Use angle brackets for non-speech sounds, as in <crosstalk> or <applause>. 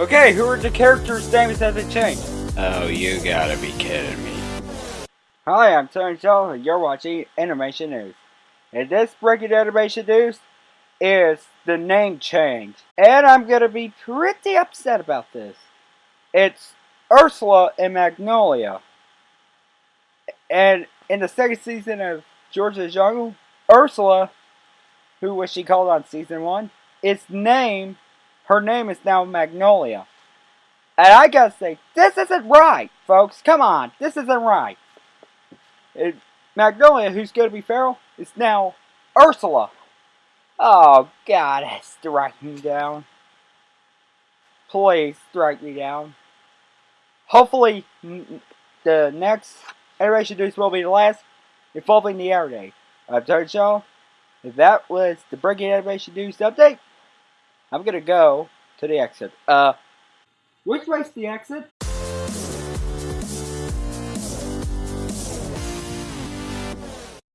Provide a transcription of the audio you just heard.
Okay, who are the characters' names that have changed? Oh, you gotta be kidding me. Hi, I'm Tony Shaw, and you're watching Animation News. And this breaking animation news is the name change. And I'm gonna be pretty upset about this. It's Ursula and Magnolia. And in the second season of George's Jungle, Ursula, who was she called on season one, is named, her name is now Magnolia. And I gotta say, this isn't right, folks. Come on, this isn't right. It, Magnolia, who's to be feral, is now Ursula. Oh, God, <laughs> strike me down. Please strike me down. Hopefully, the next animation news will be the last involving the air day. Tony Shaw. If that was the breaking animation news update, I'm gonna go to the exit. Uh, which way's the exit?